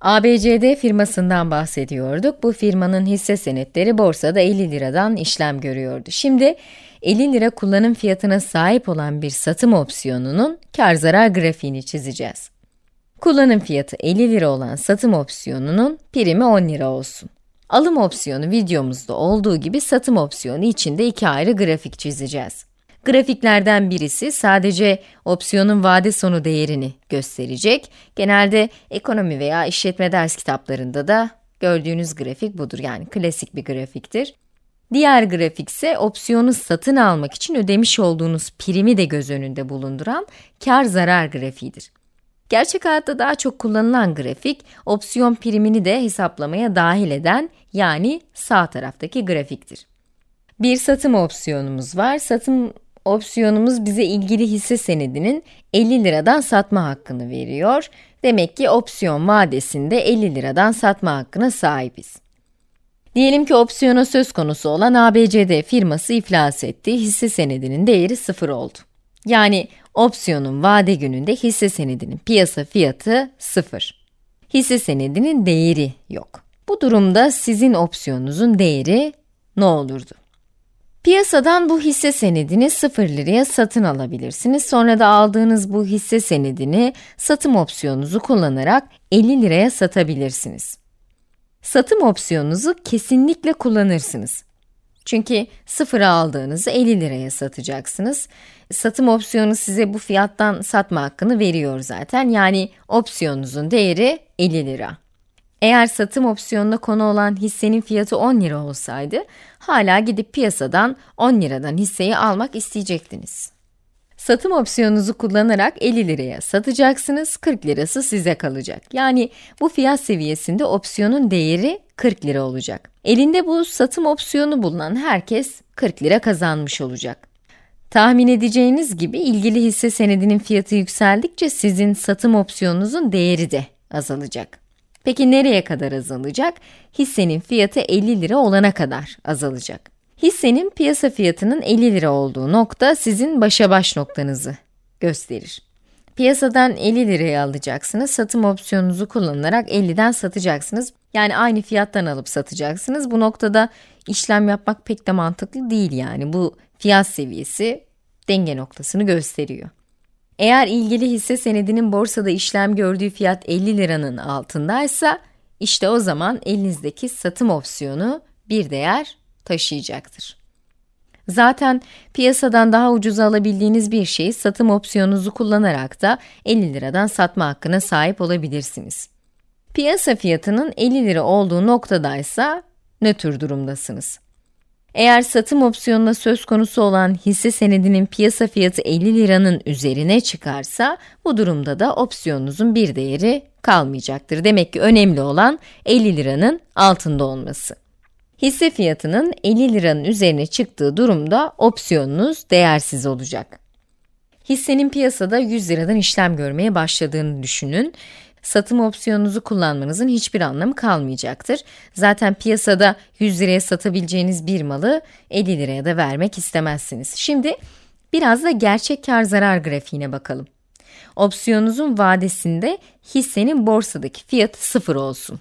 ABCD firmasından bahsediyorduk. Bu firmanın hisse senetleri borsada 50 liradan işlem görüyordu. Şimdi 50 lira kullanım fiyatına sahip olan bir satım opsiyonunun kar zarar grafiğini çizeceğiz. Kullanım fiyatı 50 lira olan satım opsiyonunun primi 10 lira olsun. Alım opsiyonu videomuzda olduğu gibi satım opsiyonu için de iki ayrı grafik çizeceğiz. Grafiklerden birisi sadece opsiyonun vade sonu değerini gösterecek. Genelde ekonomi veya işletme ders kitaplarında da gördüğünüz grafik budur. Yani klasik bir grafiktir. Diğer grafik ise opsiyonu satın almak için ödemiş olduğunuz primi de göz önünde bulunduran kar zarar grafiğidir. Gerçek hayatta daha çok kullanılan grafik, opsiyon primini de hesaplamaya dahil eden, yani sağ taraftaki grafiktir. Bir satım opsiyonumuz var. Satım opsiyonumuz bize ilgili hisse senedinin 50 liradan satma hakkını veriyor. Demek ki opsiyon vadesinde 50 liradan satma hakkına sahibiz. Diyelim ki opsiyona söz konusu olan ABCD firması iflas etti, hisse senedinin değeri 0 oldu. Yani opsiyonun vade gününde hisse senedinin piyasa fiyatı 0. Hisse senedinin değeri yok. Bu durumda sizin opsiyonunuzun değeri ne olurdu? Piyasadan bu hisse senedini 0 liraya satın alabilirsiniz. Sonra da aldığınız bu hisse senedini satım opsiyonunuzu kullanarak 50 liraya satabilirsiniz. Satım opsiyonunuzu kesinlikle kullanırsınız. Çünkü sıfıra aldığınızı 50 liraya satacaksınız. Satım opsiyonu size bu fiyattan satma hakkını veriyor zaten. Yani opsiyonunuzun değeri 50 lira. Eğer satım opsiyonuna konu olan hissenin fiyatı 10 lira olsaydı, hala gidip piyasadan 10 liradan hisseyi almak isteyecektiniz. Satım opsiyonunuzu kullanarak 50 liraya satacaksınız, 40 lirası size kalacak. Yani bu fiyat seviyesinde opsiyonun değeri 40 lira olacak. Elinde bu satım opsiyonu bulunan herkes 40 lira kazanmış olacak. Tahmin edeceğiniz gibi ilgili hisse senedinin fiyatı yükseldikçe sizin satım opsiyonunuzun değeri de azalacak. Peki nereye kadar azalacak? Hissenin fiyatı 50 lira olana kadar azalacak. Hissenin piyasa fiyatının 50 lira olduğu nokta sizin başa baş noktanızı gösterir. Piyasadan 50 liraya alacaksınız, satım opsiyonunuzu kullanarak 50'den satacaksınız. Yani aynı fiyattan alıp satacaksınız. Bu noktada işlem yapmak pek de mantıklı değil yani. Bu fiyat seviyesi denge noktasını gösteriyor. Eğer ilgili hisse senedinin borsada işlem gördüğü fiyat 50 liranın altındaysa, işte o zaman elinizdeki satım opsiyonu bir değer taşıyacaktır. Zaten piyasadan daha ucuza alabildiğiniz bir şeyi satım opsiyonunuzu kullanarak da 50 liradan satma hakkına sahip olabilirsiniz. Piyasa fiyatının 50 lira olduğu noktadaysa nötr durumdasınız. Eğer satım opsiyonuna söz konusu olan hisse senedinin piyasa fiyatı 50 liranın üzerine çıkarsa, bu durumda da opsiyonunuzun bir değeri kalmayacaktır. Demek ki önemli olan 50 liranın altında olması. Hisse fiyatının 50 liranın üzerine çıktığı durumda opsiyonunuz değersiz olacak. Hissenin piyasada 100 liradan işlem görmeye başladığını düşünün. Satım opsiyonunuzu kullanmanızın hiçbir anlamı kalmayacaktır. Zaten piyasada 100 liraya satabileceğiniz bir malı 50 liraya da vermek istemezsiniz. Şimdi biraz da gerçek kar zarar grafiğine bakalım. Opsiyonunuzun vadesinde hissenin borsadaki fiyatı sıfır olsun.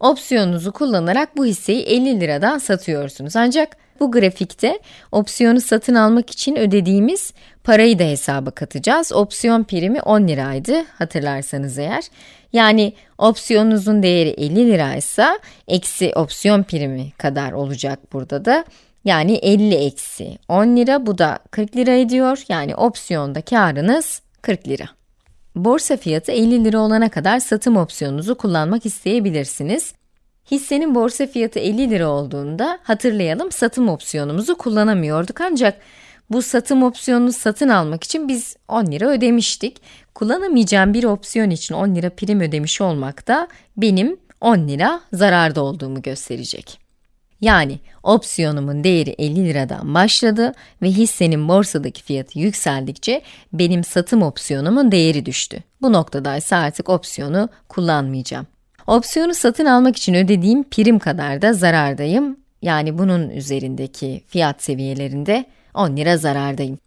Opsiyonunuzu kullanarak bu hisseyi 50 liradan satıyorsunuz. Ancak bu grafikte opsiyonu satın almak için ödediğimiz parayı da hesaba katacağız. Opsiyon primi 10 liraydı hatırlarsanız eğer. Yani opsiyonunuzun değeri 50 liraysa eksi opsiyon primi kadar olacak burada da. Yani 50 eksi 10 lira bu da 40 lira ediyor. Yani opsiyonda karınız 40 lira. Borsa fiyatı 50 lira olana kadar satım opsiyonunuzu kullanmak isteyebilirsiniz. Hissenin borsa fiyatı 50 lira olduğunda hatırlayalım satım opsiyonumuzu kullanamıyorduk ancak bu satım opsiyonunu satın almak için biz 10 lira ödemiştik. Kullanamayacağım bir opsiyon için 10 lira prim ödemiş olmak da benim 10 lira zararda olduğumu gösterecek. Yani opsiyonumun değeri 50 liradan başladı ve hissenin borsadaki fiyatı yükseldikçe benim satım opsiyonumun değeri düştü. Bu noktada ise artık opsiyonu kullanmayacağım. Opsiyonu satın almak için ödediğim prim kadar da zarardayım. Yani bunun üzerindeki fiyat seviyelerinde 10 lira zarardayım.